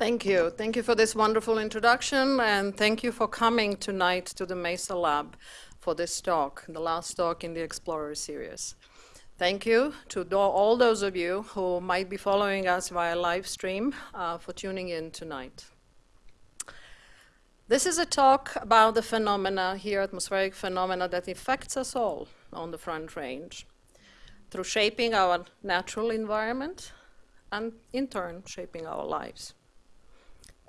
Thank you. Thank you for this wonderful introduction, and thank you for coming tonight to the MESA Lab for this talk, the last talk in the Explorer series. Thank you to all those of you who might be following us via live stream uh, for tuning in tonight. This is a talk about the phenomena here, atmospheric phenomena that affects us all on the Front Range through shaping our natural environment and in turn shaping our lives.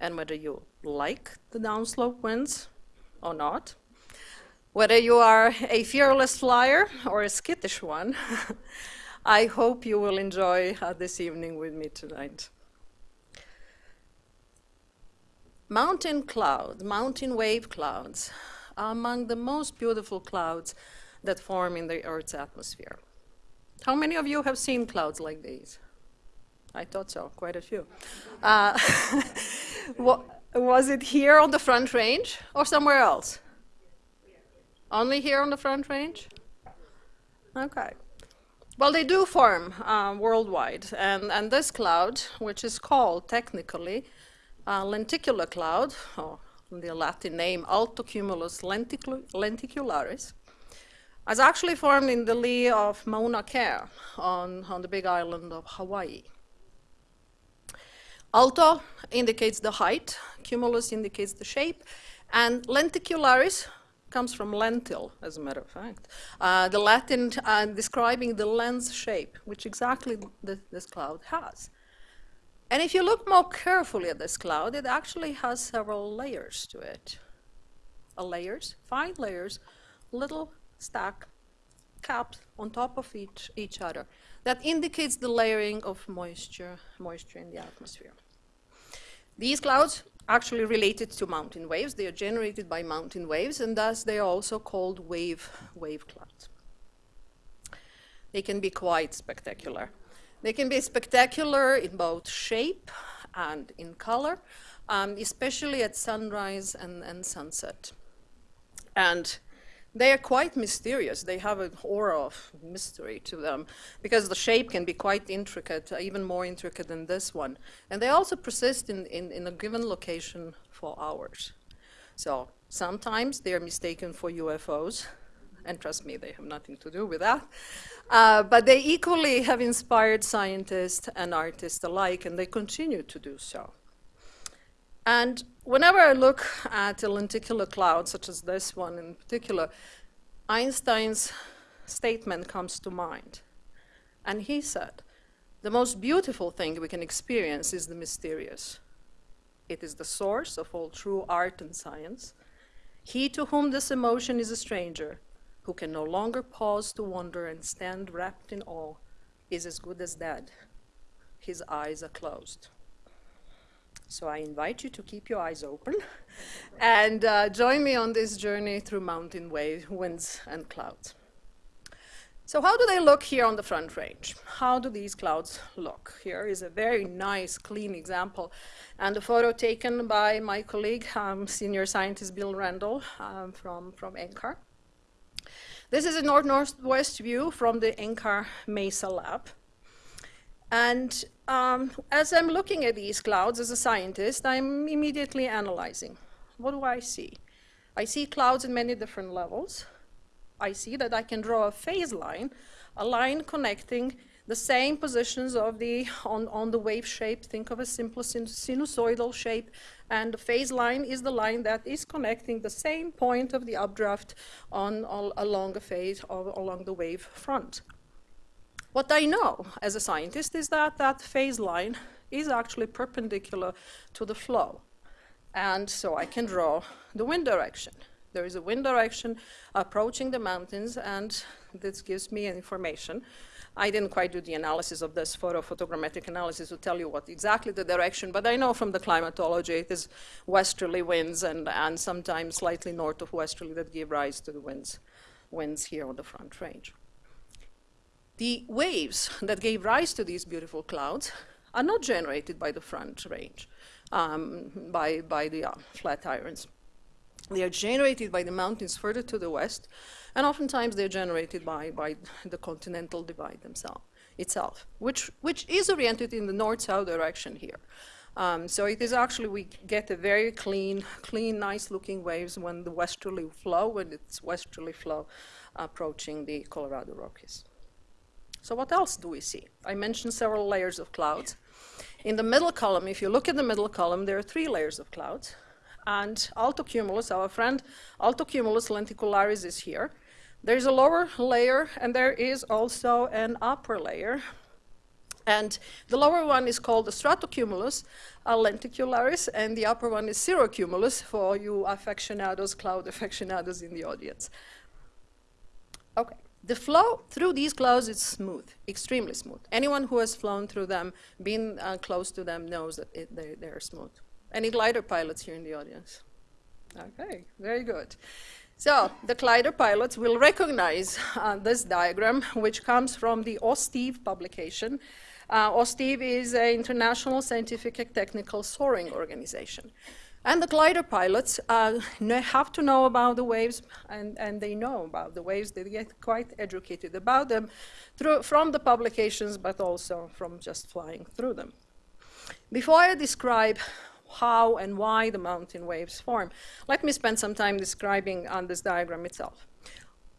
And whether you like the downslope winds or not, whether you are a fearless flyer or a skittish one, I hope you will enjoy uh, this evening with me tonight. Mountain clouds, mountain wave clouds, are among the most beautiful clouds that form in the Earth's atmosphere. How many of you have seen clouds like these? I thought so, quite a few. Uh, was it here on the Front Range or somewhere else? Only here on the Front Range? Okay. Well, they do form uh, worldwide, and, and this cloud, which is called technically uh, lenticular cloud, or the Latin name Altocumulus lenticularis, has actually formed in the lee of Mauna Kea on, on the big island of Hawaii. Alto indicates the height, cumulus indicates the shape, and lenticularis comes from lentil, as a matter of fact. Uh, the Latin uh, describing the lens shape, which exactly th this cloud has. And if you look more carefully at this cloud, it actually has several layers to it. A layers, fine layers, little stack caps on top of each, each other. That indicates the layering of moisture, moisture in the atmosphere. These clouds actually related to mountain waves. They are generated by mountain waves, and thus they are also called wave, wave clouds. They can be quite spectacular. They can be spectacular in both shape and in color, um, especially at sunrise and, and sunset. And they are quite mysterious. They have an aura of mystery to them because the shape can be quite intricate, even more intricate than this one. And they also persist in, in, in a given location for hours. So sometimes they are mistaken for UFOs, and trust me, they have nothing to do with that. Uh, but they equally have inspired scientists and artists alike, and they continue to do so. And whenever I look at a lenticular cloud, such as this one in particular, Einstein's statement comes to mind. And he said, the most beautiful thing we can experience is the mysterious. It is the source of all true art and science. He to whom this emotion is a stranger, who can no longer pause to wonder and stand wrapped in awe, is as good as dead. His eyes are closed. So I invite you to keep your eyes open and uh, join me on this journey through mountain waves, winds, and clouds. So how do they look here on the front range? How do these clouds look? Here is a very nice, clean example, and a photo taken by my colleague, um, senior scientist Bill Randel um, from, from NCAR. This is a north-northwest view from the NCAR Mesa lab. And um, as I'm looking at these clouds as a scientist, I'm immediately analyzing. What do I see? I see clouds in many different levels. I see that I can draw a phase line, a line connecting the same positions of the, on, on the wave shape, think of a simple sinusoidal shape, and the phase line is the line that is connecting the same point of the updraft on, all, along a phase, or along the wave front. What I know as a scientist is that that phase line is actually perpendicular to the flow. And so I can draw the wind direction. There is a wind direction approaching the mountains, and this gives me information. I didn't quite do the analysis of this photo photogrammetric analysis to tell you what exactly the direction, but I know from the climatology it is westerly winds and, and sometimes slightly north of westerly that give rise to the winds, winds here on the front range. The waves that gave rise to these beautiful clouds are not generated by the front range, um, by, by the uh, Flatirons. They are generated by the mountains further to the west, and oftentimes they're generated by, by the continental divide themselves, itself, which, which is oriented in the north-south direction here. Um, so it is actually, we get a very clean, clean, nice looking waves when the westerly flow, when it's westerly flow approaching the Colorado Rockies. So what else do we see? I mentioned several layers of clouds. In the middle column, if you look at the middle column, there are three layers of clouds. And altocumulus, our friend altocumulus lenticularis is here. There's a lower layer, and there is also an upper layer. And the lower one is called the stratocumulus lenticularis, and the upper one is cirrocumulus for you aficionados, cloud aficionados in the audience. The flow through these clouds is smooth, extremely smooth. Anyone who has flown through them, been uh, close to them, knows that it, they, they're smooth. Any glider pilots here in the audience? Okay, very good. So the glider pilots will recognize uh, this diagram, which comes from the OSTIV publication. Uh, OSTIV is an international scientific and technical soaring organization. And the glider pilots uh, have to know about the waves, and, and they know about the waves. They get quite educated about them through, from the publications, but also from just flying through them. Before I describe how and why the mountain waves form, let me spend some time describing on this diagram itself.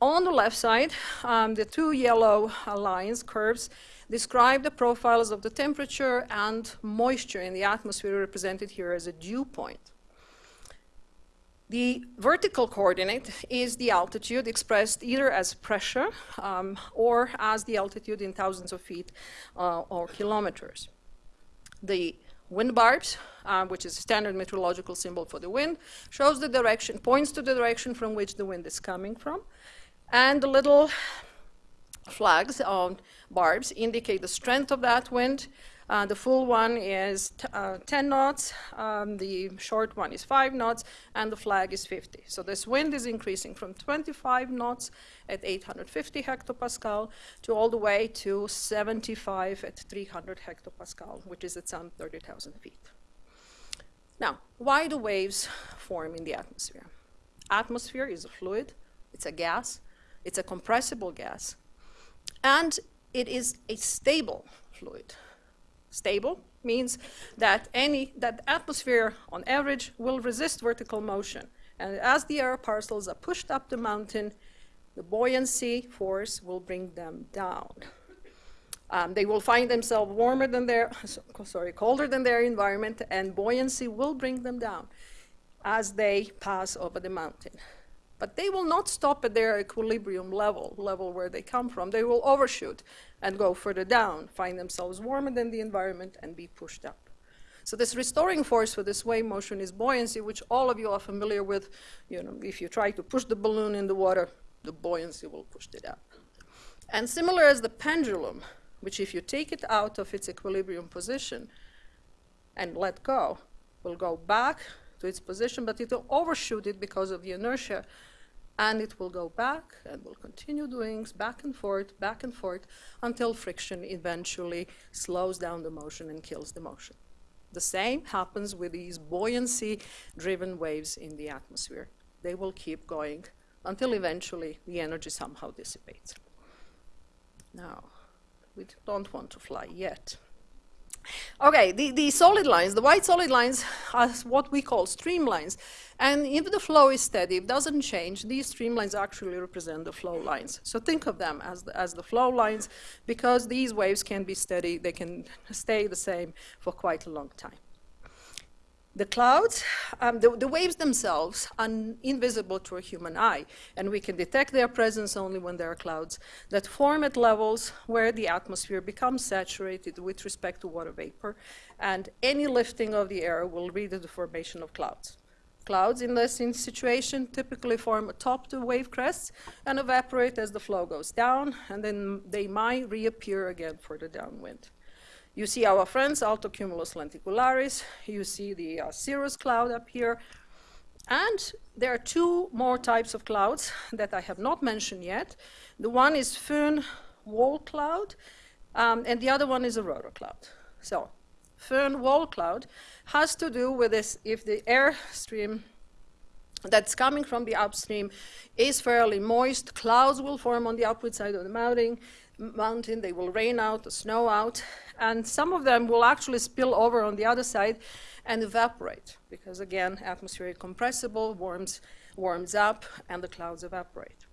On the left side, um, the two yellow lines, curves, describe the profiles of the temperature and moisture in the atmosphere represented here as a dew point. The vertical coordinate is the altitude expressed either as pressure um, or as the altitude in thousands of feet uh, or kilometers. The wind barbs, uh, which is a standard meteorological symbol for the wind, shows the direction, points to the direction from which the wind is coming from. And the little flags on barbs indicate the strength of that wind uh, the full one is uh, 10 knots, um, the short one is 5 knots, and the flag is 50. So this wind is increasing from 25 knots at 850 hectopascal to all the way to 75 at 300 hectopascal, which is at some 30,000 feet. Now, why do waves form in the atmosphere? Atmosphere is a fluid, it's a gas, it's a compressible gas, and it is a stable fluid. Stable means that any that atmosphere on average will resist vertical motion. And as the air parcels are pushed up the mountain, the buoyancy force will bring them down. Um, they will find themselves warmer than their, sorry, colder than their environment, and buoyancy will bring them down as they pass over the mountain. But they will not stop at their equilibrium level, level where they come from. They will overshoot and go further down, find themselves warmer than the environment and be pushed up. So this restoring force for this wave motion is buoyancy, which all of you are familiar with. You know, if you try to push the balloon in the water, the buoyancy will push it up. And similar as the pendulum, which if you take it out of its equilibrium position and let go, will go back to its position, but it will overshoot it because of the inertia and it will go back and will continue doing back and forth, back and forth, until friction eventually slows down the motion and kills the motion. The same happens with these buoyancy-driven waves in the atmosphere. They will keep going until eventually the energy somehow dissipates. Now, we don't want to fly yet. Okay, the, the solid lines, the white solid lines are what we call streamlines. And if the flow is steady, it doesn't change, these streamlines actually represent the flow lines. So think of them as the, as the flow lines because these waves can be steady, they can stay the same for quite a long time. The clouds, um, the, the, waves themselves are invisible to a human eye, and we can detect their presence only when there are clouds that form at levels where the atmosphere becomes saturated with respect to water vapor, and any lifting of the air will lead to the formation of clouds. Clouds in this situation typically form atop the wave crests and evaporate as the flow goes down, and then they might reappear again for the downwind. You see our friends, Alto Cumulus lenticularis. You see the uh, cirrus cloud up here. And there are two more types of clouds that I have not mentioned yet. The one is föhn wall cloud, um, and the other one is a rotor cloud. So föhn wall cloud has to do with this, if the air stream that's coming from the upstream is fairly moist, clouds will form on the upward side of the mountain, mountain, they will rain out, the snow out, and some of them will actually spill over on the other side and evaporate, because again, atmospheric compressible, warms, warms up, and the clouds evaporate.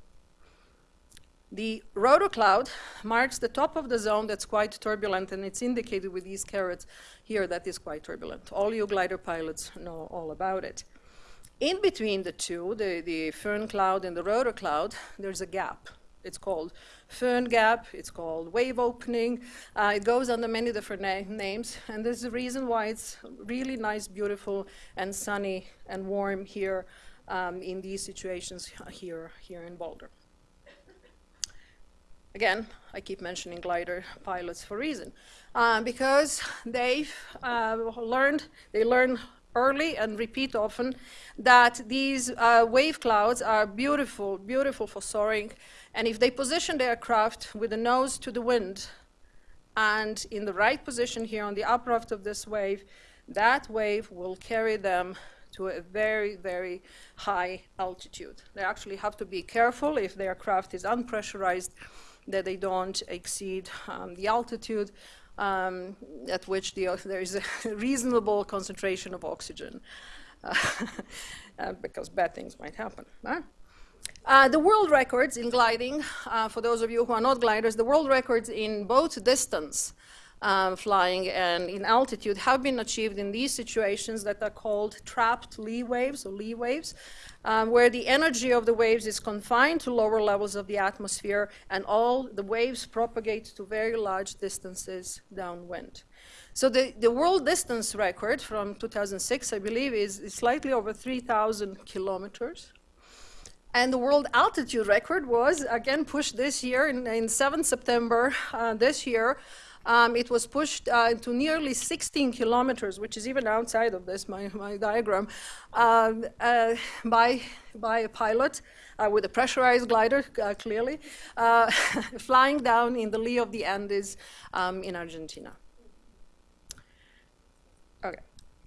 The rotor cloud marks the top of the zone that's quite turbulent, and it's indicated with these carets here that is quite turbulent. All you glider pilots know all about it. In between the two, the, the föhn cloud and the rotor cloud, there's a gap. It's called föhn gap, it's called wave opening. Uh, it goes under many different na names, and there's a reason why it's really nice, beautiful, and sunny and warm here um, in these situations here, here in Boulder. Again, I keep mentioning glider pilots for a reason. Uh, because they've uh, learned, they learn early and repeat often that these uh, wave clouds are beautiful, beautiful for soaring. And if they position their craft with the nose to the wind and in the right position here on the upraft of this wave, that wave will carry them to a very, very high altitude. They actually have to be careful if their craft is unpressurized that they don't exceed um, the altitude um, at which the, there is a reasonable concentration of oxygen uh, because bad things might happen. Huh? Uh, the world records in gliding, uh, for those of you who are not gliders, the world records in both distance um, flying and in altitude have been achieved in these situations that are called trapped lee waves or lee waves, um, where the energy of the waves is confined to lower levels of the atmosphere and all the waves propagate to very large distances downwind. So the, the world distance record from 2006, I believe, is, is slightly over 3,000 kilometers. And the world altitude record was again pushed this year in, in 7 September uh, this year um, it was pushed uh, to nearly 16 kilometers, which is even outside of this, my, my diagram, um, uh, by, by a pilot uh, with a pressurized glider, uh, clearly, uh, flying down in the lee of the Andes um, in Argentina. Okay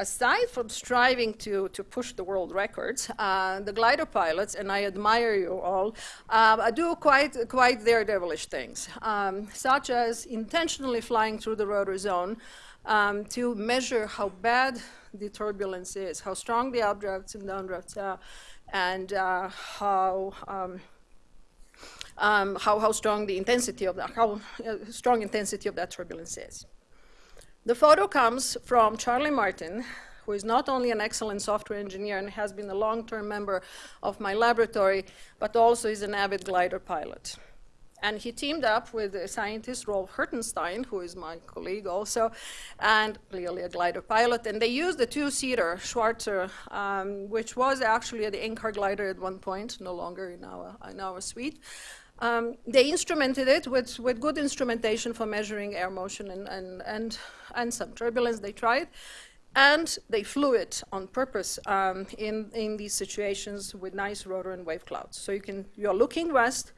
aside from striving to, to push the world records, uh, the glider pilots, and I admire you all, uh, do quite, quite daredevilish things, um, such as intentionally flying through the rotor zone um, to measure how bad the turbulence is, how strong the updrafts and downdrafts are, and uh, how, um, um how, how strong the intensity of that, how uh, strong intensity of that turbulence is. The photo comes from Charlie Martin, who is not only an excellent software engineer and has been a long-term member of my laboratory, but also is an avid glider pilot. And he teamed up with the scientist Rolf Hertenstein, who is my colleague also, and clearly a glider pilot. And they used the two-seater Schweizer, um, which was actually the NCAR glider at one point, no longer in our, in our suite. Um, they instrumented it with, with good instrumentation for measuring air motion and, and, and, and some turbulence they tried. And they flew it on purpose um, in, in these situations with nice rotor and wave clouds. So you can, you're looking west,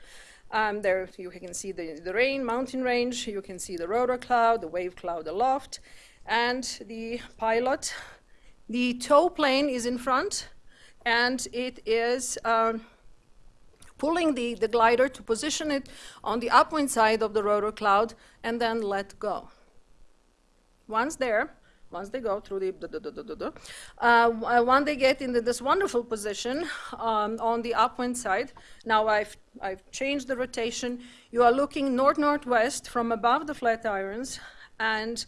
um, there you can see the, the rain, mountain range, you can see the rotor cloud, the wave cloud aloft, and the pilot. The tow plane is in front, and it is um, pulling the, the glider to position it on the upwind side of the rotor cloud and then let go. Once there, once they go through the, the uh, when they get into this wonderful position um, on the upwind side, now I've, I've changed the rotation. You are looking north-northwest from above the flat irons, and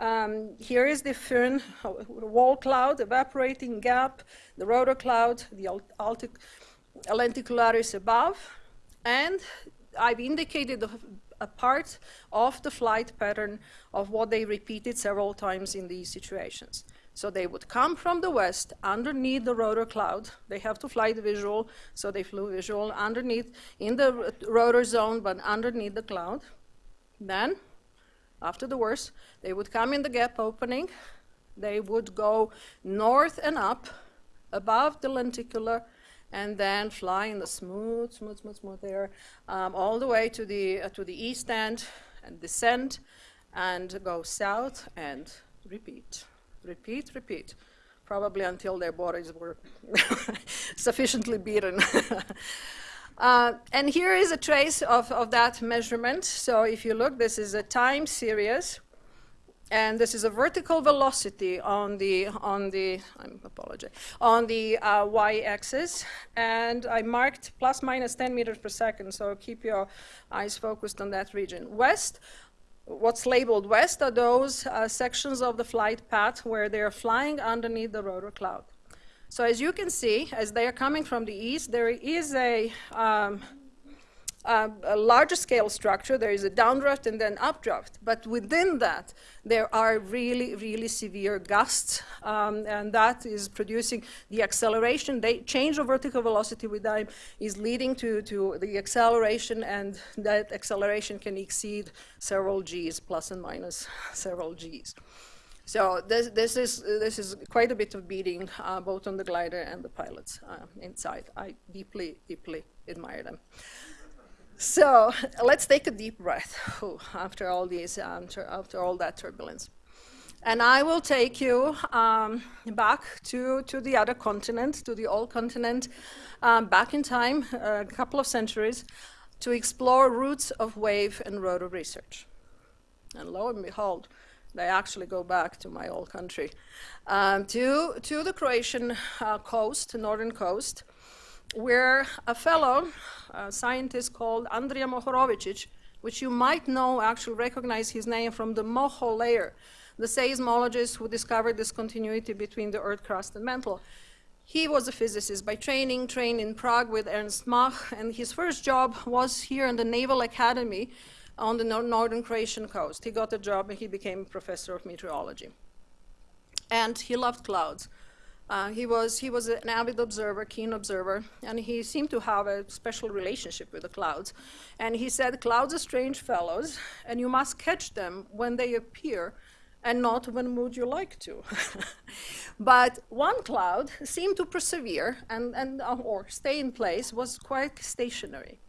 um, here is the Föhn wall cloud, evaporating gap, the rotor cloud, the Altic lenticularis above, and I've indicated a, a part of the flight pattern of what they repeated several times in these situations. So they would come from the west underneath the rotor cloud. They have to fly the visual, so they flew visual underneath in the rotor zone, but underneath the cloud. Then, after the worst, they would come in the gap opening. They would go north and up above the lenticular and then fly in the smooth, smooth, smooth, smooth air um, all the way to the, uh, to the east end and descend and go south and repeat, repeat, repeat, probably until their bodies were sufficiently beaten. Uh, and here is a trace of, of that measurement. So if you look, this is a time series. And this is a vertical velocity on the, on the, I'm apologize, on the uh, y-axis. And I marked plus minus 10 meters per second, so keep your eyes focused on that region. West, what's labeled west are those uh, sections of the flight path where they're flying underneath the rotor cloud. So as you can see, as they are coming from the east, there is a, um, a, a larger scale structure. There is a downdraft and then updraft. But within that, there are really, really severe gusts, um, and that is producing the acceleration. The change of vertical velocity with time is leading to, to the acceleration, and that acceleration can exceed several g's, plus and minus several g's. So this, this, is, this is quite a bit of beating, uh, both on the glider and the pilots uh, inside. I deeply, deeply admire them. So let's take a deep breath Ooh, after all these, um, after all that turbulence. And I will take you um, back to, to the other continent, to the old continent, um, back in time, a couple of centuries, to explore roots of wave and rotor research. And lo and behold, they actually go back to my old country, um, to, to the Croatian uh, coast, northern coast, where a fellow, a scientist called Andrija Mohorovicic, which you might know, actually recognize his name from the Moho layer, the seismologist who discovered discontinuity between the earth crust and mantle. He was a physicist by training, trained in Prague with Ernst Mach, and his first job was here in the Naval Academy on the northern Croatian coast. He got a job and he became a professor of meteorology. And he loved clouds. Uh, he, was, he was an avid observer, keen observer, and he seemed to have a special relationship with the clouds. And he said, clouds are strange fellows, and you must catch them when they appear and not when would you like to. but one cloud seemed to persevere and, and, uh, or stay in place, was quite stationary.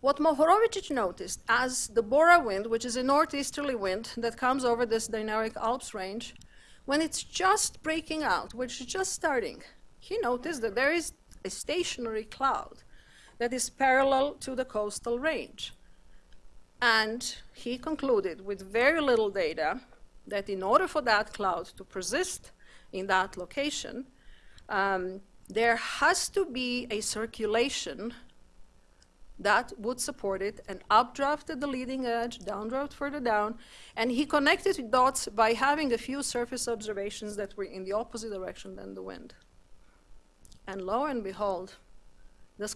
What Mohorovicic noticed as the Bora wind, which is a northeasterly wind that comes over this Dinaric Alps range, when it's just breaking out, which is just starting, he noticed that there is a stationary cloud that is parallel to the coastal range. And he concluded with very little data that in order for that cloud to persist in that location, um, there has to be a circulation that would support it and updrafted the leading edge, downdraft further down, and he connected dots by having a few surface observations that were in the opposite direction than the wind. And lo and behold,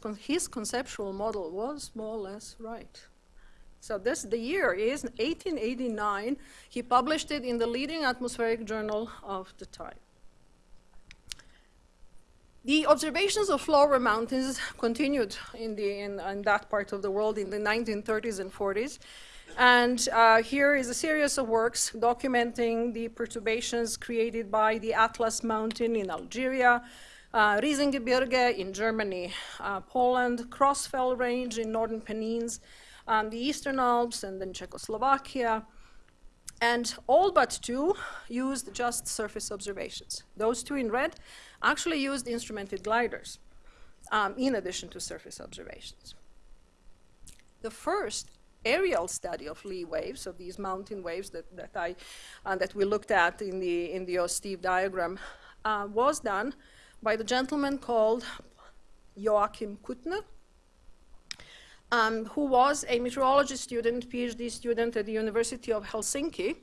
con his conceptual model was more or less right. So this, the year is 1889. He published it in the leading atmospheric journal of the time. The observations of floor mountains continued in, the, in, in, that part of the world in the 1930s and 40s. And uh, here is a series of works documenting the perturbations created by the Atlas Mountain in Algeria, uh, Riesengebirge in Germany, uh, Poland, Crossfell Range in northern Pennines, um, the Eastern Alps, and then Czechoslovakia. And all but two used just surface observations. Those two in red actually used instrumented gliders um, in addition to surface observations. The first aerial study of Lee waves, of these mountain waves that, that, I, uh, that we looked at in the, in the OSTIV diagram, uh, was done by the gentleman called Joachim Kuttner, um, who was a meteorology student, PhD student at the University of Helsinki,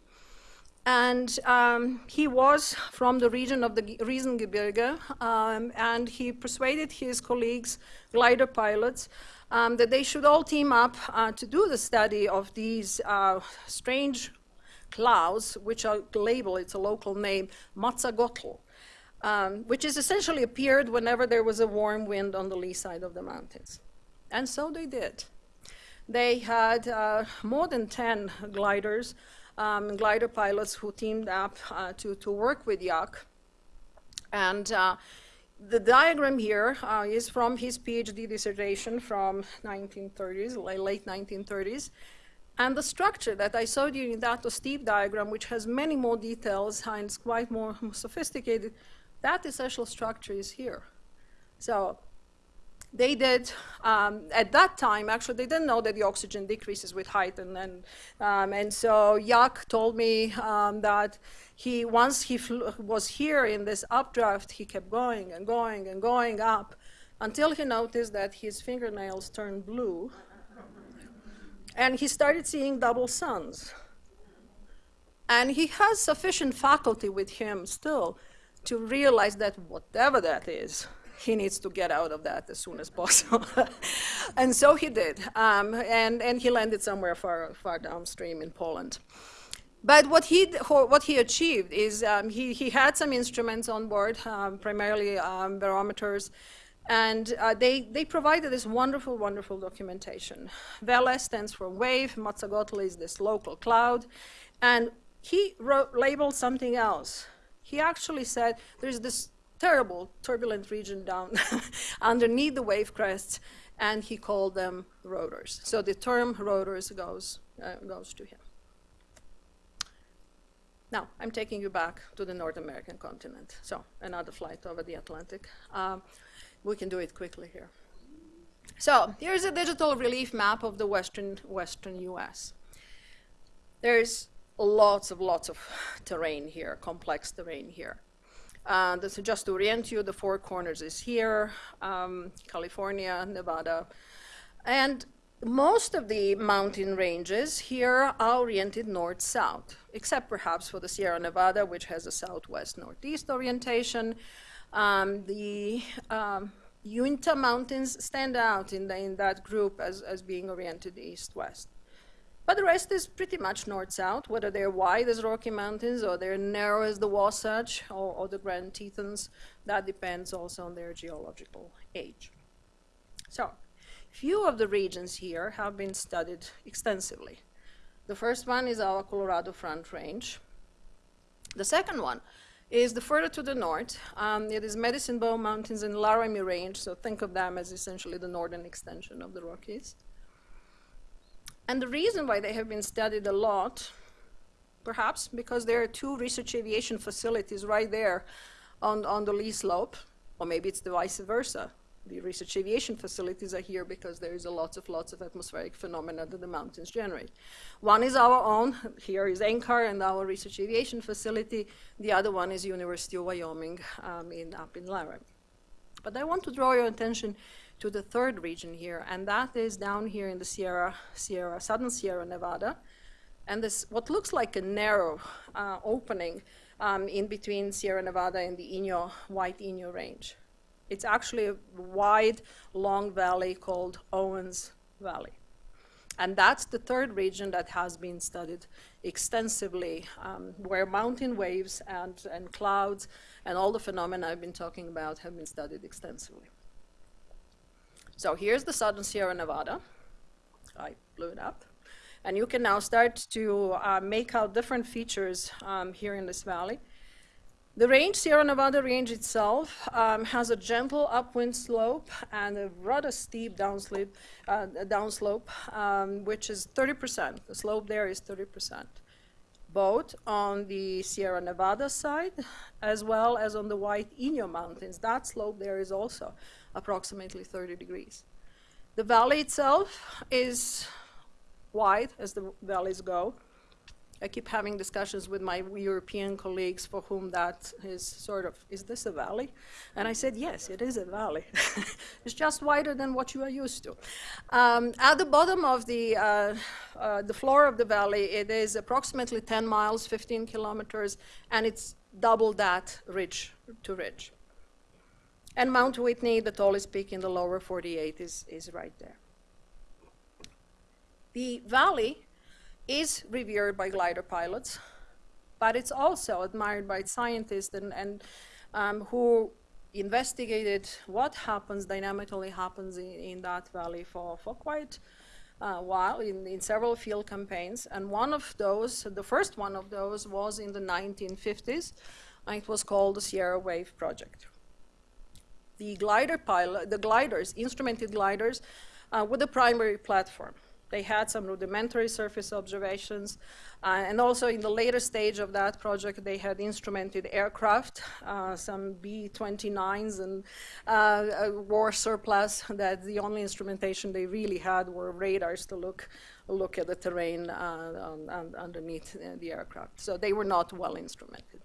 and um, he was from the region of the Riesengebirge, um, and he persuaded his colleagues, glider pilots, um, that they should all team up uh, to do the study of these uh, strange clouds, which are labeled, it's a local name, Moazagotl, um, which is essentially appeared whenever there was a warm wind on the lee side of the mountains. And so they did. They had uh, more than 10 gliders um, glider pilots who teamed up uh, to, to work with Yak. And uh, the diagram here uh, is from his PhD dissertation from 1930s, late 1930s. And the structure that I showed you in that OSTIV diagram, which has many more details and is quite more sophisticated, that essential structure is here. So they did, um, at that time, actually, they didn't know that the oxygen decreases with height. And, then, um, and so Yak told me um, that he, once he was here in this updraft, he kept going and going and going up until he noticed that his fingernails turned blue. and he started seeing double suns. And he has sufficient faculty with him still to realize that whatever that is, he needs to get out of that as soon as possible. and so he did. Um, and, and he landed somewhere far, far downstream in Poland. But what he, what he achieved is um, he, he had some instruments on board, um, primarily um, barometers, and uh, they, they provided this wonderful, wonderful documentation. Welle stands for wave, Moazagotl is this local cloud, and he wrote, labeled something else. He actually said there's this terrible turbulent region down underneath the wave crests, and he called them rotors. So the term rotors goes, uh, goes to him. Now, I'm taking you back to the North American continent. So another flight over the Atlantic. Um, we can do it quickly here. So here's a digital relief map of the western, western US. There's lots of lots of terrain here, complex terrain here. Uh, this just to orient you, the four corners is here, um, California, Nevada. And most of the mountain ranges here are oriented north-south, except perhaps for the Sierra Nevada, which has a southwest-northeast orientation. Um, the um, Uinta Mountains stand out in, the, in that group as, as being oriented east-west. But the rest is pretty much north-south, whether they're wide as Rocky Mountains or they're narrow as the Wasatch or, or the Grand Tetons. That depends also on their geological age. So, a few of the regions here have been studied extensively. The first one is our Colorado Front Range. The second one is the further to the north. Um, it is Medicine Bow Mountains and Laramie Range, so think of them as essentially the northern extension of the Rockies. And the reason why they have been studied a lot, perhaps because there are two research aviation facilities right there on, on the lee slope, or maybe it's the vice versa. The research aviation facilities are here because there is a lots of lots of atmospheric phenomena that the mountains generate. One is our own, here is NCAR and our research aviation facility. The other one is University of Wyoming um, in, up in Laramie. But I want to draw your attention to the third region here, and that is down here in the Sierra, Sierra, Southern Sierra Nevada. And this, what looks like a narrow uh, opening um, in between Sierra Nevada and the Inyo, White Inyo Range. It's actually a wide, long valley called Owens Valley. And that's the third region that has been studied extensively, um, where mountain waves and, and clouds and all the phenomena I've been talking about have been studied extensively. So here's the southern Sierra Nevada. I blew it up. And you can now start to uh, make out different features um, here in this valley. The range, Sierra Nevada range itself, um, has a gentle upwind slope and a rather steep downslope, uh, downslope um, which is 30%. The slope there is 30%, both on the Sierra Nevada side as well as on the White Inyo Mountains. That slope there is also approximately 30 degrees. The valley itself is wide as the valleys go. I keep having discussions with my European colleagues for whom that is sort of, is this a valley? And I said, yes, it is a valley. it's just wider than what you are used to. Um, at the bottom of the, uh, uh, the floor of the valley, it is approximately 10 miles, 15 kilometers, and it's double that ridge to ridge. And Mount Whitney, the tallest peak in the lower 48, is, is right there. The valley is revered by glider pilots, but it's also admired by scientists and, and um, who investigated what happens, dynamically happens in, in that valley for, for quite a while in, in several field campaigns. And one of those, the first one of those was in the 1950s, and it was called the Sierra Wave Project the glider pilot, the gliders, instrumented gliders, uh, with a primary platform. They had some rudimentary surface observations. Uh, and also in the later stage of that project, they had instrumented aircraft, uh, some B-29s and uh, war surplus that the only instrumentation they really had were radars to look, look at the terrain uh, on, on, underneath the aircraft. So they were not well instrumented.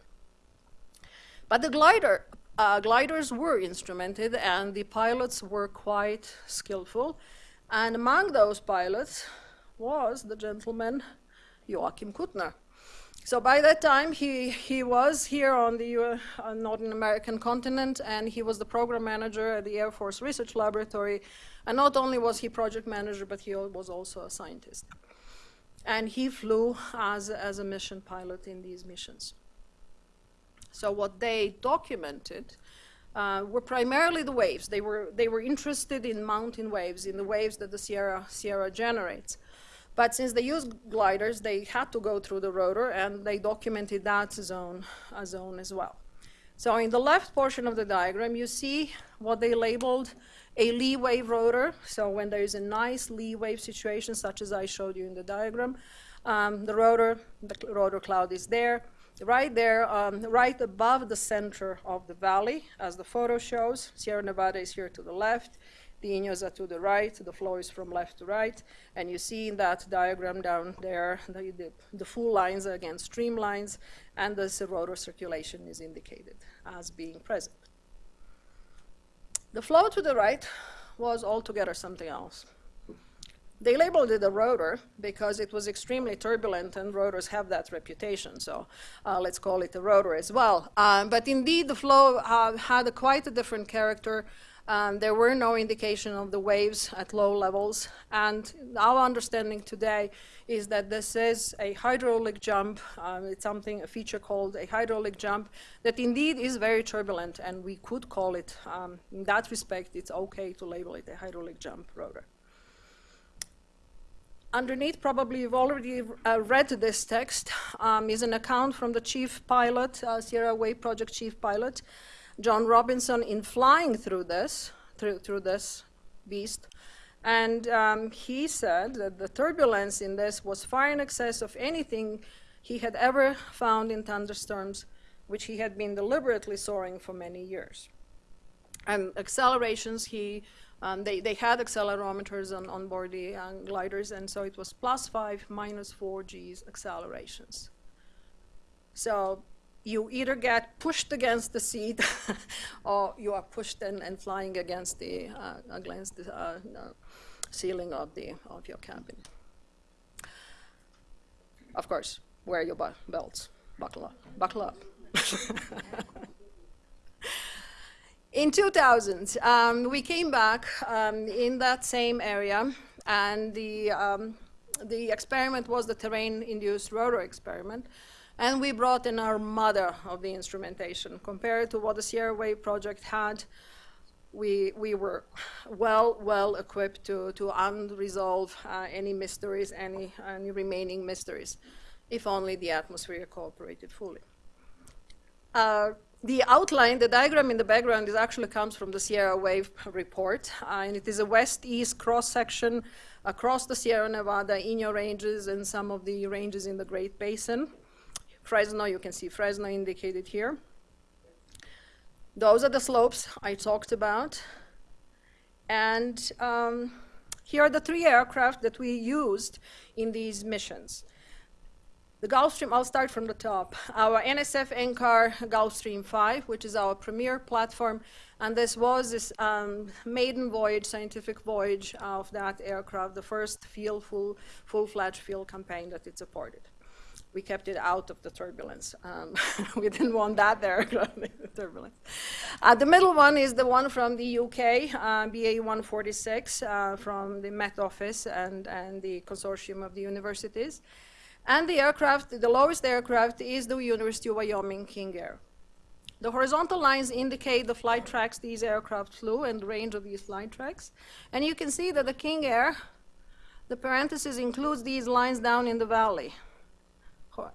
But the glider, uh, gliders were instrumented and the pilots were quite skillful. And among those pilots was the gentleman Joachim Kuttner. So by that time, he, he was here on the uh, Northern American continent, and he was the program manager at the Air Force Research Laboratory. And not only was he project manager, but he was also a scientist. And he flew as, as a mission pilot in these missions. So what they documented uh, were primarily the waves. They were, they were interested in mountain waves, in the waves that the Sierra, Sierra generates. But since they used gliders, they had to go through the rotor, and they documented that zone, a zone as well. So in the left portion of the diagram, you see what they labeled a lee wave rotor. So when there is a nice lee wave situation, such as I showed you in the diagram, um, the rotor, the rotor cloud is there right there, um, right above the center of the valley, as the photo shows. Sierra Nevada is here to the left, the Inyos are to the right, the flow is from left to right, and you see in that diagram down there, the, the, the full lines are again streamlines, and the rotor circulation is indicated as being present. The flow to the right was altogether something else. They labeled it a rotor because it was extremely turbulent and rotors have that reputation. So uh, let's call it a rotor as well. Um, but indeed, the flow uh, had a quite a different character. Um, there were no indication of the waves at low levels. And our understanding today is that this is a hydraulic jump. Um, it's something, a feature called a hydraulic jump that indeed is very turbulent. And we could call it, um, in that respect, it's okay to label it a hydraulic jump rotor underneath, probably you've already uh, read this text, um, is an account from the chief pilot, uh, Sierra Wave Project chief pilot, John Robinson, in flying through this, through, through this beast. And um, he said that the turbulence in this was far in excess of anything he had ever found in thunderstorms, which he had been deliberately soaring for many years. And accelerations, he um, they, they had accelerometers on, on board the uh, gliders, and so it was plus 5, minus 4 G's accelerations. So you either get pushed against the seat or you are pushed and, and flying against the, uh, against the uh, ceiling of, the, of your cabin. Of course, wear your belts, buckle up, buckle up. In 2000, um, we came back um, in that same area, and the, um, the experiment was the terrain-induced rotor experiment. And we brought in our mother of the instrumentation. Compared to what the Sierra Wave project had, we, we were well, well equipped to, to unresolve uh, any mysteries, any, any remaining mysteries, if only the atmosphere cooperated fully. Uh, the outline, the diagram in the background, is actually comes from the Sierra Wave report, uh, and it is a west-east cross-section across the Sierra Nevada, Inyo ranges, and some of the ranges in the Great Basin. Fresno, you can see Fresno indicated here. Those are the slopes I talked about. And um, here are the three aircraft that we used in these missions. The Gulfstream, I'll start from the top. Our NSF NCAR Gulfstream 5, which is our premier platform, and this was this um, maiden voyage, scientific voyage of that aircraft, the first field, full, full-fledged field campaign that it supported. We kept it out of the turbulence. Um, we didn't want that there, turbulence. Uh, the middle one is the one from the UK, uh, BA-146, uh, from the Met Office and, and the consortium of the universities. And the aircraft, the lowest aircraft is the University of Wyoming King Air. The horizontal lines indicate the flight tracks these aircraft flew and the range of these flight tracks. And you can see that the King Air, the parenthesis includes these lines down in the valley.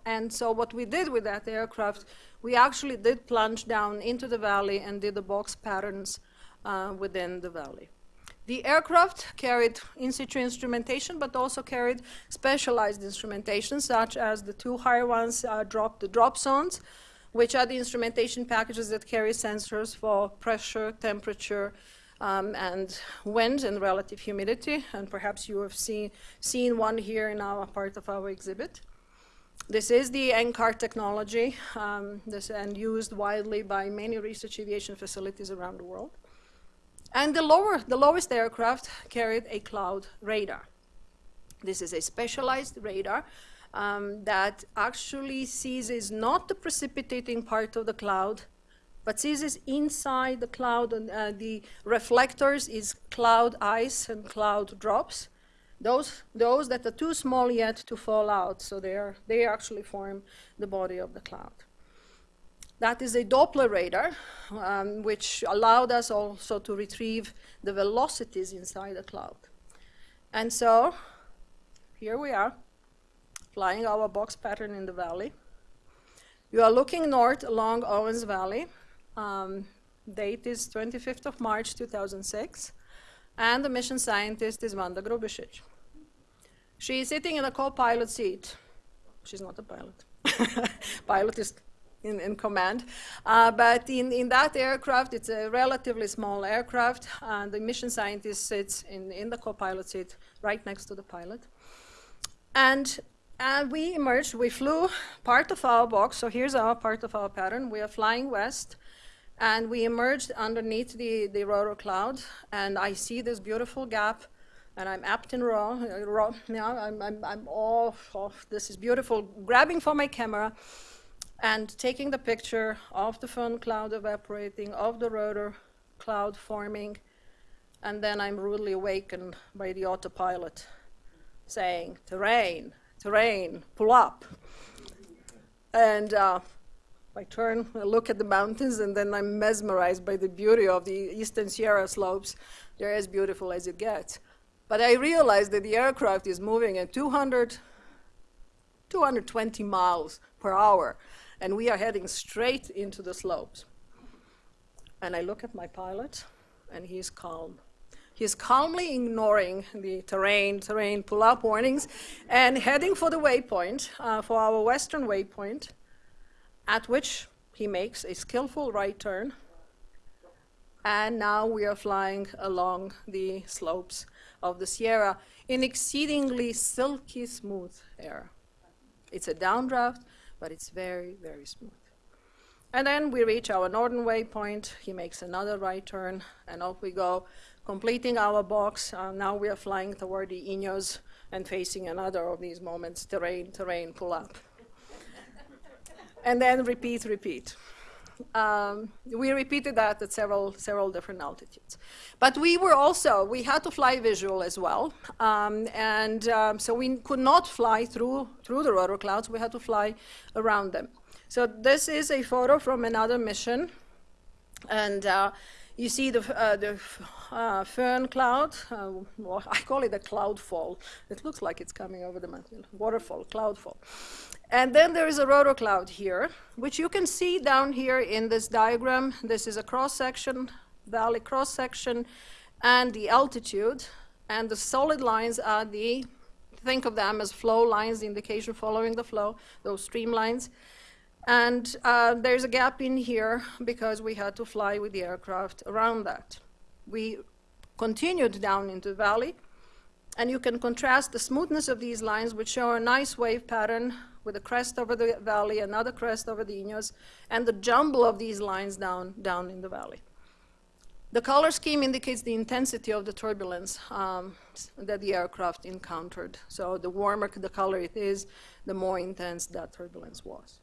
And so what we did with that aircraft, we actually did plunge down into the valley and did the box patterns uh, within the valley. The aircraft carried in-situ instrumentation, but also carried specialized instrumentation, such as the two higher ones uh, drop the dropsondes, which are the instrumentation packages that carry sensors for pressure, temperature, um, and wind and relative humidity. And perhaps you have seen, seen one here in our part of our exhibit. This is the NCAR technology um, this, and used widely by many research aviation facilities around the world. And the, lower, the lowest aircraft carried a cloud radar. This is a specialized radar um, that actually seizes not the precipitating part of the cloud, but seizes inside the cloud, and uh, the reflectors is cloud ice and cloud drops. Those, those that are too small yet to fall out, so they, are, they actually form the body of the cloud. That is a Doppler radar, um, which allowed us also to retrieve the velocities inside the cloud. And so, here we are, flying our box pattern in the valley. You are looking north along Owens Valley. Um, date is 25th of March 2006, and the mission scientist is Vanda Grubisic. She is sitting in a co-pilot seat. She's not a pilot. pilot is in, in command. Uh, but in, in that aircraft, it's a relatively small aircraft, and the mission scientist sits in, in the co-pilot seat right next to the pilot. And and we emerged, we flew part of our box, so here's our part of our pattern. We are flying west, and we emerged underneath the, the rotor cloud, and I see this beautiful gap, and I'm apt in raw, uh, raw yeah, I'm, I'm, I'm off, off, this is beautiful, grabbing for my camera, and taking the picture of the föhn cloud evaporating, of the rotor cloud forming, and then I'm rudely awakened by the autopilot saying, terrain, terrain, pull up. And uh, I turn, I look at the mountains, and then I'm mesmerized by the beauty of the Eastern Sierra slopes. They're as beautiful as it gets. But I realize that the aircraft is moving at 200, 220 miles per hour, and we are heading straight into the slopes. And I look at my pilot, and he's calm. He's calmly ignoring the terrain, terrain pull-up warnings, and heading for the waypoint, uh, for our western waypoint, at which he makes a skillful right turn. And now we are flying along the slopes of the Sierra in exceedingly silky smooth air. It's a downdraft, but it's very, very smooth. And then we reach our northern waypoint. He makes another right turn, and off we go completing our box. Uh, now we are flying toward the Inyos and facing another of these moments, terrain, terrain, pull up. and then repeat, repeat. Um, we repeated that at several, several different altitudes. But we were also, we had to fly visual as well. Um, and um, so we could not fly through, through the rotor clouds, we had to fly around them. So this is a photo from another mission. And uh, you see the, uh, the uh, föhn cloud, uh, well, I call it a cloud fall. It looks like it's coming over the mountain, waterfall, cloud fall. And then there is a rotor cloud here, which you can see down here in this diagram. This is a cross-section, valley cross-section, and the altitude. And the solid lines are the, think of them as flow lines, the indication following the flow, those streamlines. And uh, there's a gap in here because we had to fly with the aircraft around that. We continued down into the valley, and you can contrast the smoothness of these lines, which show a nice wave pattern with a crest over the valley, another crest over the Inyos, and the jumble of these lines down, down in the valley. The color scheme indicates the intensity of the turbulence um, that the aircraft encountered. So the warmer the color it is, the more intense that turbulence was.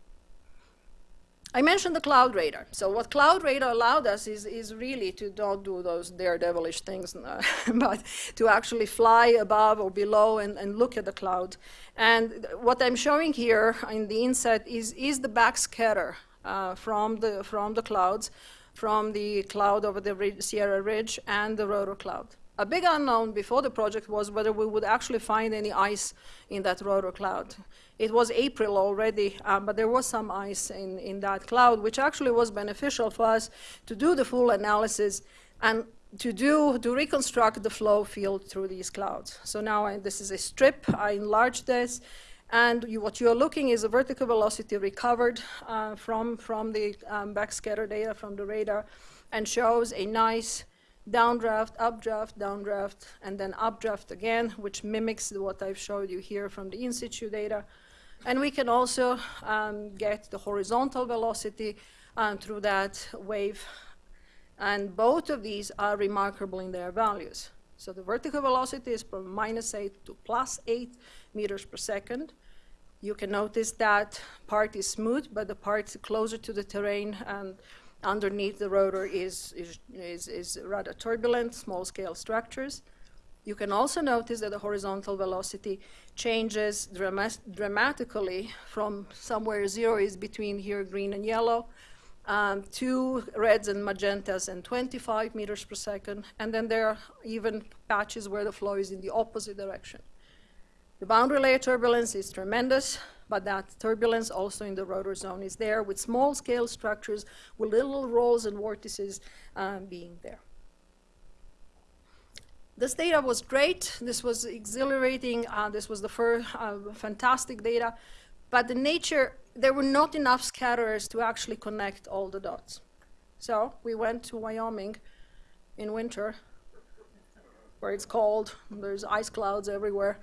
I mentioned the cloud radar. So what cloud radar allowed us is, is really to not do those daredevilish things, but to actually fly above or below and, and look at the cloud. And what I'm showing here in the inset is, is the backscatter uh, from, the, from the clouds, from the cloud over the Sierra Ridge and the rotor cloud. A big unknown before the project was whether we would actually find any ice in that rotor cloud. It was April already, um, but there was some ice in, in that cloud, which actually was beneficial for us to do the full analysis and to do, to reconstruct the flow field through these clouds. So now I, this is a strip, I enlarged this, and you, what you're looking is a vertical velocity recovered uh, from, from the um, backscatter data from the radar and shows a nice downdraft, updraft, downdraft, and then updraft again, which mimics what I've showed you here from the in situ data. And we can also um, get the horizontal velocity um, through that wave. And both of these are remarkable in their values. So the vertical velocity is from minus 8 to plus 8 meters per second. You can notice that part is smooth, but the part closer to the terrain and underneath the rotor is, is, is, is rather turbulent, small-scale structures. You can also notice that the horizontal velocity changes drama dramatically from somewhere zero is between here green and yellow um, to reds and magentas and 25 meters per second. And then there are even patches where the flow is in the opposite direction. The boundary layer turbulence is tremendous, but that turbulence also in the rotor zone is there with small scale structures with little rolls and vortices um, being there. This data was great. This was exhilarating. Uh, this was the first uh, fantastic data. But the nature, there were not enough scatterers to actually connect all the dots. So we went to Wyoming in winter where it's cold, there's ice clouds everywhere.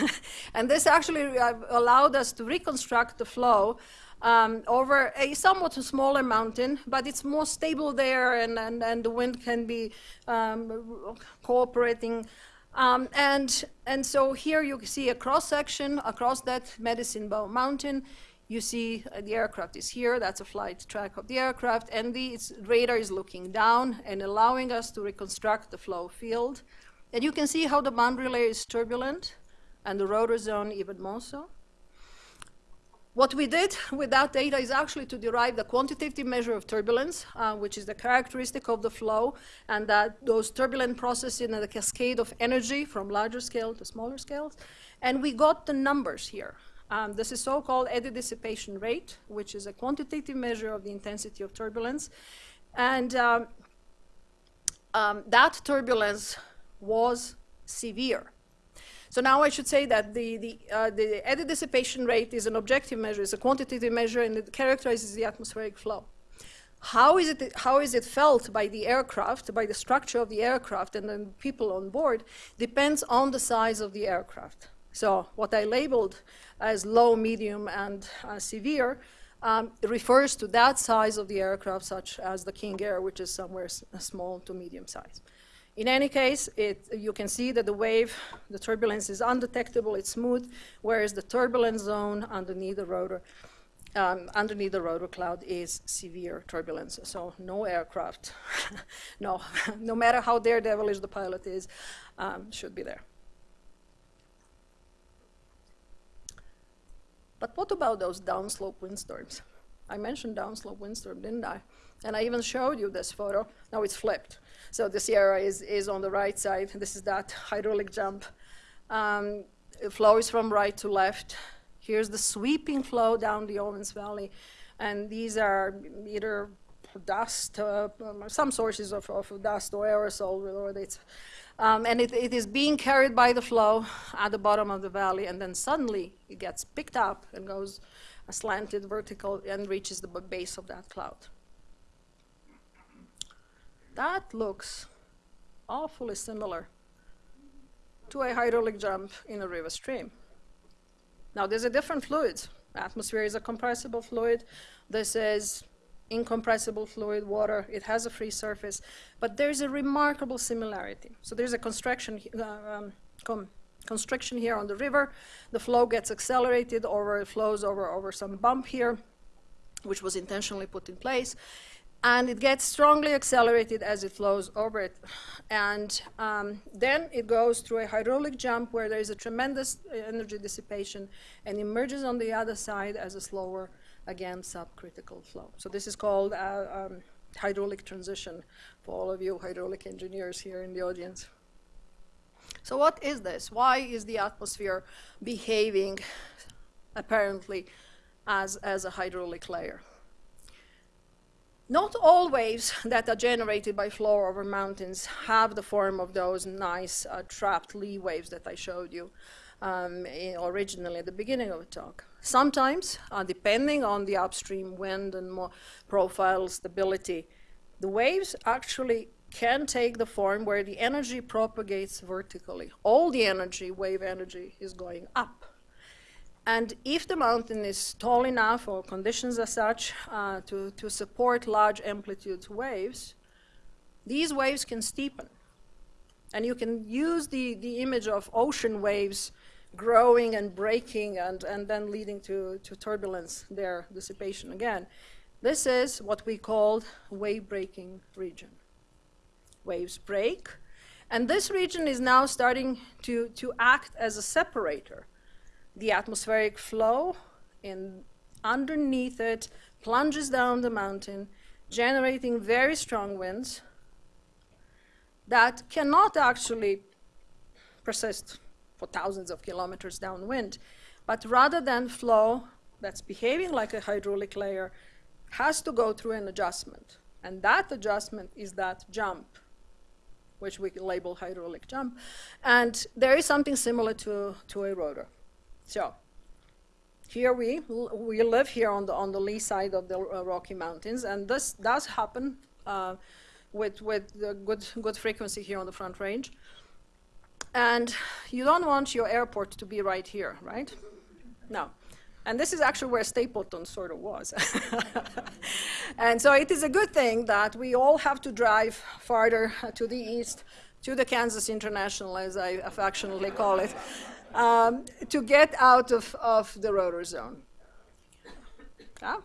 and this actually uh, allowed us to reconstruct the flow um, over a somewhat smaller mountain, but it's more stable there and, and, and the wind can be um, cooperating. Um, and, and so here you see a cross section across that Medicine Bow Mountain. You see uh, the aircraft is here, that's a flight track of the aircraft, and the radar is looking down and allowing us to reconstruct the flow field. And you can see how the boundary layer is turbulent and the rotor zone even more so. What we did with that data is actually to derive the quantitative measure of turbulence, uh, which is the characteristic of the flow, and that those turbulent processes in the cascade of energy from larger scale to smaller scales. And we got the numbers here. Um, this is so-called eddy dissipation rate, which is a quantitative measure of the intensity of turbulence. And um, um, that turbulence was severe. So now I should say that the, the, uh, the eddy dissipation rate is an objective measure, it's a quantitative measure, and it characterizes the atmospheric flow. How is, it, how is it felt by the aircraft, by the structure of the aircraft and the people on board, depends on the size of the aircraft. So what I labeled as low, medium, and uh, severe um, refers to that size of the aircraft, such as the King Air, which is somewhere small to medium size. In any case, it, you can see that the wave, the turbulence is undetectable, it's smooth, whereas the turbulence zone underneath the rotor, um, underneath the rotor cloud is severe turbulence. So no aircraft, no, no matter how daredevilish the pilot is, um, should be there. But what about those downslope windstorms? I mentioned downslope windstorm, didn't I? And I even showed you this photo. Now it's flipped. So the Sierra is, is on the right side. This is that hydraulic jump. Um, it flows from right to left. Here's the sweeping flow down the Owens Valley. And these are either dust, uh, some sources of, of dust or aerosol, um, and it, it is being carried by the flow at the bottom of the valley, and then suddenly it gets picked up and goes slanted vertical and reaches the base of that cloud. That looks awfully similar to a hydraulic jump in a river stream. Now, there's a different fluid. Atmosphere is a compressible fluid. This is incompressible fluid, water. It has a free surface. But there's a remarkable similarity. So there's a constriction, uh, um, constriction here on the river. The flow gets accelerated over, it flows over, over some bump here, which was intentionally put in place and it gets strongly accelerated as it flows over it. And um, then it goes through a hydraulic jump where there is a tremendous energy dissipation and emerges on the other side as a slower, again, subcritical flow. So this is called uh, um, hydraulic transition for all of you hydraulic engineers here in the audience. So what is this? Why is the atmosphere behaving apparently as, as a hydraulic layer? Not all waves that are generated by flow over mountains have the form of those nice uh, trapped lee waves that I showed you um, originally at the beginning of the talk. Sometimes, uh, depending on the upstream wind and more profile stability, the waves actually can take the form where the energy propagates vertically. All the energy, wave energy, is going up. And if the mountain is tall enough or conditions are such uh, to, to support large amplitude waves, these waves can steepen. And you can use the, the image of ocean waves growing and breaking and, and then leading to, to turbulence, their dissipation again. This is what we call wave breaking region. Waves break, and this region is now starting to, to act as a separator the atmospheric flow in underneath it plunges down the mountain, generating very strong winds that cannot actually persist for thousands of kilometers downwind, but rather than flow that's behaving like a hydraulic layer has to go through an adjustment. And that adjustment is that jump, which we label hydraulic jump. And there is something similar to, to a rotor. So here we, we live here on the, on the lee side of the uh, Rocky Mountains, and this does happen uh, with, with good, good frequency here on the Front Range. And you don't want your airport to be right here, right? No. And this is actually where Stapleton sort of was. and so it is a good thing that we all have to drive farther to the east to the Kansas International, as I affectionately call it, um, to get out of, of the rotor zone. Yeah?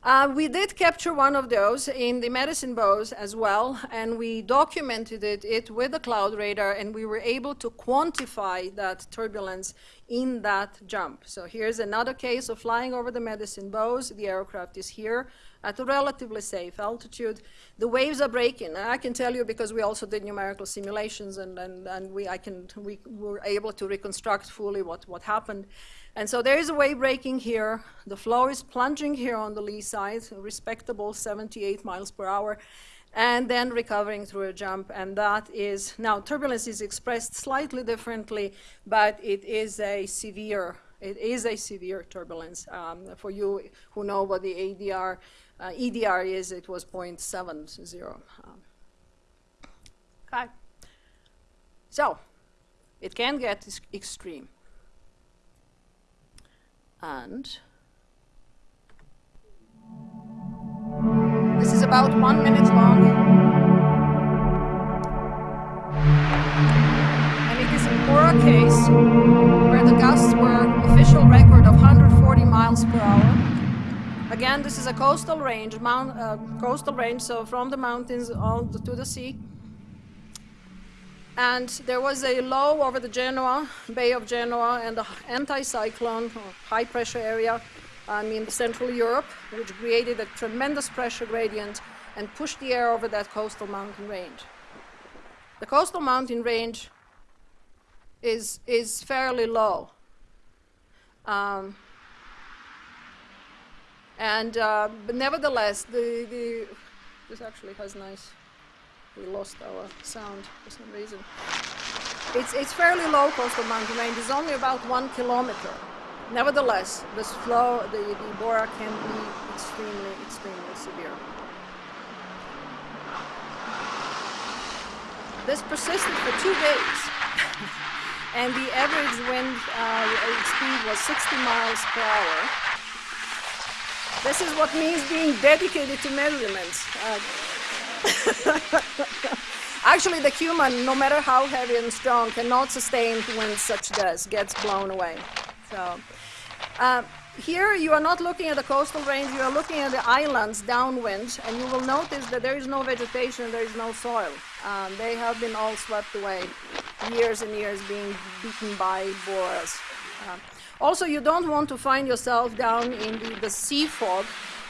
Uh, we did capture one of those in the medicine bows as well, and we documented it, it, with the cloud radar, and we were able to quantify that turbulence in that jump. So here's another case of flying over the medicine bows. The aircraft is here at a relatively safe altitude. The waves are breaking. I can tell you because we also did numerical simulations and, and, and we, I can, we were able to reconstruct fully what, what happened. And so there is a wave breaking here. The flow is plunging here on the lee side, respectable 78 miles per hour, and then recovering through a jump. And that is, now turbulence is expressed slightly differently, but it is a severe, it is a severe turbulence. Um, for you who know what the ADR uh, EDR is, it was 0.70. Um, okay. So, it can get extreme. And this is about one minute long. And it is a Bora case Again, this is a coastal range, mount, uh, coastal range, so from the mountains on to the sea. And there was a low over the Genoa, Bay of Genoa, and the anticyclone, high pressure area um, in Central Europe, which created a tremendous pressure gradient and pushed the air over that coastal mountain range. The coastal mountain range is, is fairly low. Um, and uh, but nevertheless, the, the this actually has nice. We lost our sound for some reason. It's it's fairly low coastal mountain range. It's only about one kilometer. Nevertheless, this flow, the, the Bora can be extremely, extremely severe. This persisted for two days. and the average wind uh, speed was 60 miles per hour. This is what means being dedicated to measurements. Uh, actually, the human, no matter how heavy and strong, cannot sustain when such does, gets blown away. So, uh, here you are not looking at the coastal range, you are looking at the islands downwind, and you will notice that there is no vegetation, there is no soil. Um, they have been all swept away, years and years being beaten by boras. Uh, also, you don't want to find yourself down in the, the sea fog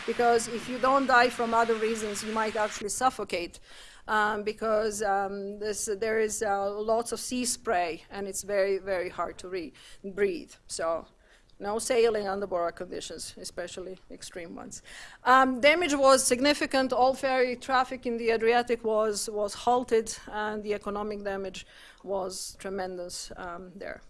because if you don't die from other reasons, you might actually suffocate. Um, because um, this, there is uh, lots of sea spray and it's very, very hard to breathe. So No sailing under Bora conditions, especially extreme ones. Um, damage was significant. All ferry traffic in the Adriatic was, was halted, and the economic damage was tremendous um, there.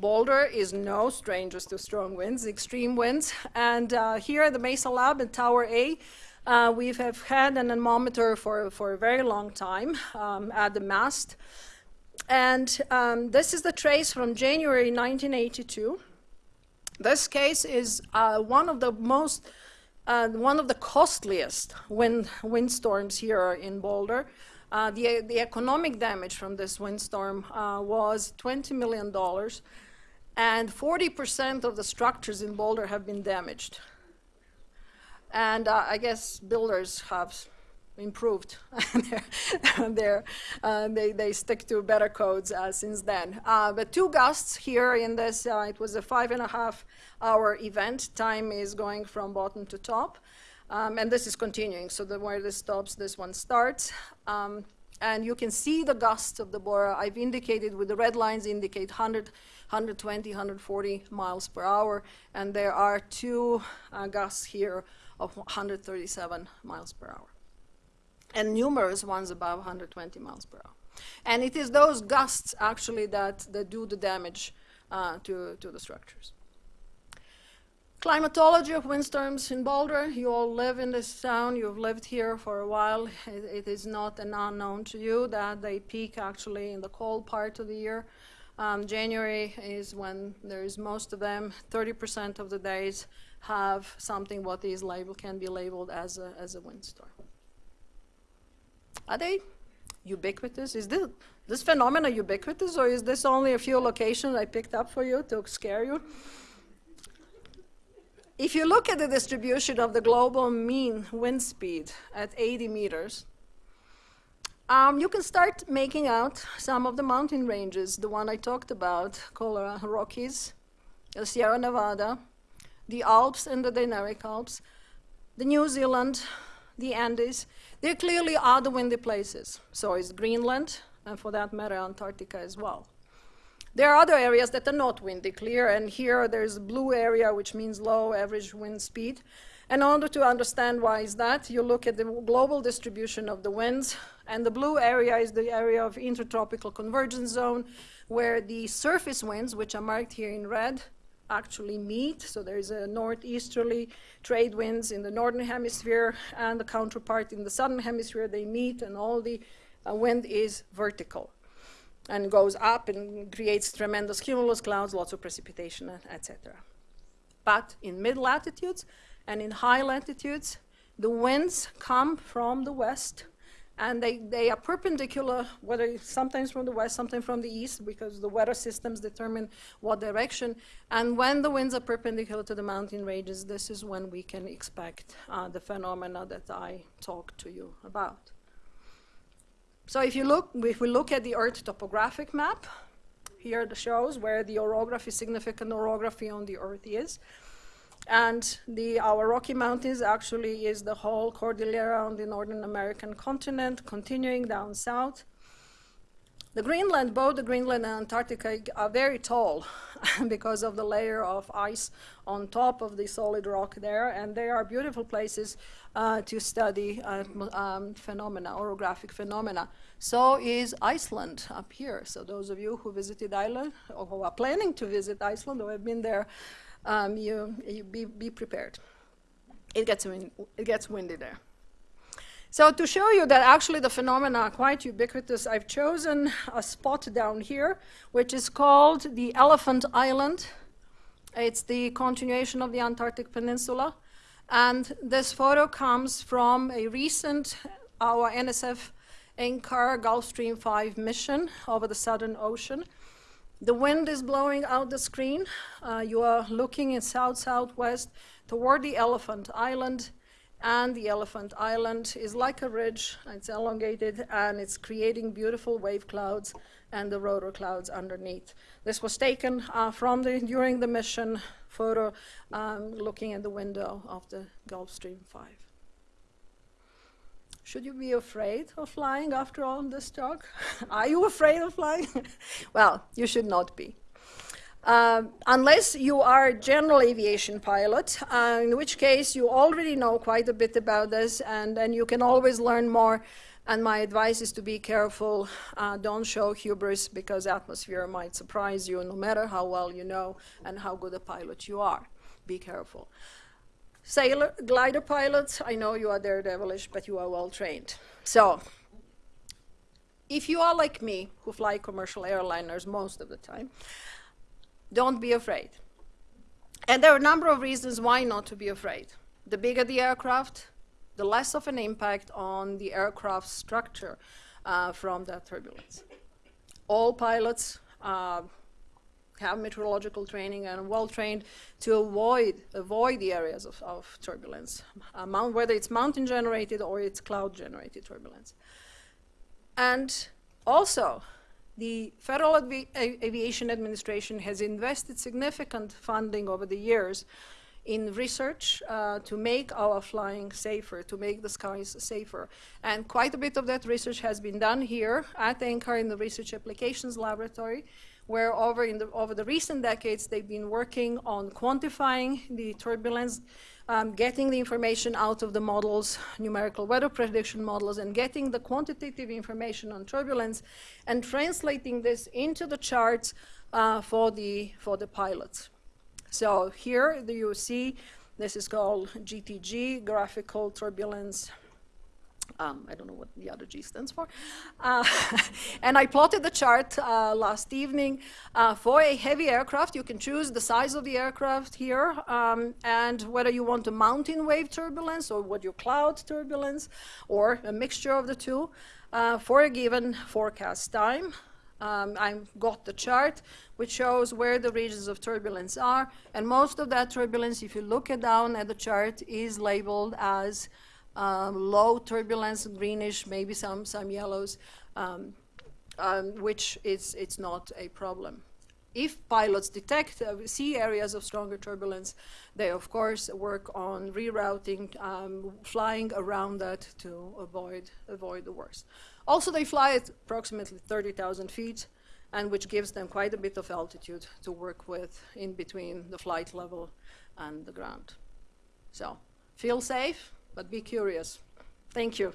Boulder is no stranger to strong winds, extreme winds. And uh, here at the Mesa Lab in Tower A, uh, we have had an anemometer for, for a very long time um, at the mast. And um, this is the trace from January 1982. This case is uh, one of the most, uh, one of the costliest wind, windstorms here in Boulder. Uh, the, the economic damage from this windstorm uh, was $20 million, and 40% of the structures in Boulder have been damaged. And uh, I guess builders have improved. they're, uh, they, they stick to better codes uh, since then. Uh, but two gusts here in this, uh, it was a five and a half hour event. Time is going from bottom to top. Um, and this is continuing, so the, where this stops, this one starts. Um, and you can see the gusts of the Bora. I've indicated with the red lines indicate 100, 120, 140 miles per hour. And there are two uh, gusts here of 137 miles per hour and numerous ones above 120 miles per hour. And it is those gusts actually that, that do the damage uh, to, to the structures. Climatology of windstorms in Boulder. You all live in this town. You've lived here for a while. it, it is not an unknown to you that they peak actually in the cold part of the year. Um, January is when there is most of them. 30% of the days have something what is labeled can be labeled as a, as a windstorm. Are they ubiquitous? Is this, this phenomena ubiquitous, or is this only a few locations I picked up for you to scare you? If you look at the distribution of the global mean wind speed at 80 meters, um, you can start making out some of the mountain ranges, the one I talked about, Colorado Rockies, the Sierra Nevada, the Alps and the Dinaric Alps, the New Zealand, the Andes, there clearly are the windy places. So is Greenland, and for that matter, Antarctica as well. There are other areas that are not windy clear, and here there's a blue area, which means low average wind speed. And in order to understand why is that, you look at the global distribution of the winds, and the blue area is the area of intertropical convergence zone, where the surface winds, which are marked here in red, actually meet. So there is a northeasterly trade winds in the northern hemisphere and the counterpart in the southern hemisphere. They meet and all the uh, wind is vertical and goes up and creates tremendous cumulus clouds, lots of precipitation, etc. But in mid-latitudes and in high latitudes, the winds come from the west and they, they are perpendicular, whether sometimes from the west, sometimes from the east, because the weather systems determine what direction. And when the winds are perpendicular to the mountain ranges, this is when we can expect uh, the phenomena that I talked to you about. So if you look, if we look at the Earth topographic map, here it shows where the orography, significant orography on the Earth is. And the, our Rocky Mountains actually is the whole Cordillera on the Northern American continent, continuing down south. The Greenland, both the Greenland and Antarctica are very tall because of the layer of ice on top of the solid rock there, and they are beautiful places uh, to study uh, um, phenomena, orographic phenomena. So is Iceland up here. So those of you who visited Iceland, or who are planning to visit Iceland, or have been there, um, you, you be, be prepared. It gets, it gets windy there. So to show you that actually the phenomena are quite ubiquitous, I've chosen a spot down here, which is called the Elephant Island. It's the continuation of the Antarctic Peninsula. And this photo comes from a recent, our NSF NCAR Gulfstream 5 mission over the Southern Ocean. The wind is blowing out the screen. Uh, you are looking in south-southwest toward the Elephant Island, and the Elephant Island is like a ridge. It's elongated, and it's creating beautiful wave clouds and the rotor clouds underneath. This was taken uh, from the, during the mission photo, um, looking at the window of the Gulfstream 5. Should you be afraid of flying after all this talk? Are you afraid of flying? well, you should not be. Um, unless you are a general aviation pilot, uh, in which case you already know quite a bit about this and then you can always learn more. And my advice is to be careful. Uh, don't show hubris because atmosphere might surprise you no matter how well you know and how good a pilot you are. Be careful. Sailor, glider pilots, I know you are daredevilish, but you are well trained. So if you are like me, who fly commercial airliners most of the time, don't be afraid. And there are a number of reasons why not to be afraid. The bigger the aircraft, the less of an impact on the aircraft structure uh, from that turbulence. All pilots uh, have meteorological training and are well trained to avoid, avoid the areas of, of turbulence, uh, whether it's mountain generated or it's cloud generated turbulence. And also, the Federal Avi Aviation Administration has invested significant funding over the years in research uh, to make our flying safer, to make the skies safer. And quite a bit of that research has been done here at NCAR in the Research Applications Laboratory, where over, the, over the recent decades they've been working on quantifying the turbulence um, getting the information out of the models, numerical weather prediction models, and getting the quantitative information on turbulence and translating this into the charts uh, for, the, for the pilots. So here you see, this is called GTG, graphical turbulence um, I don't know what the other G stands for. Uh, and I plotted the chart uh, last evening. Uh, for a heavy aircraft, you can choose the size of the aircraft here um, and whether you want a mountain wave turbulence or what your cloud turbulence or a mixture of the two uh, for a given forecast time. Um, I've got the chart which shows where the regions of turbulence are and most of that turbulence, if you look down at the chart, is labeled as um, low turbulence, greenish, maybe some, some yellows, um, um, which is it's not a problem. If pilots detect, uh, see areas of stronger turbulence, they of course work on rerouting, um, flying around that to avoid, avoid the worst. Also, they fly at approximately 30,000 feet, and which gives them quite a bit of altitude to work with in between the flight level and the ground. So, feel safe, but be curious. Thank you.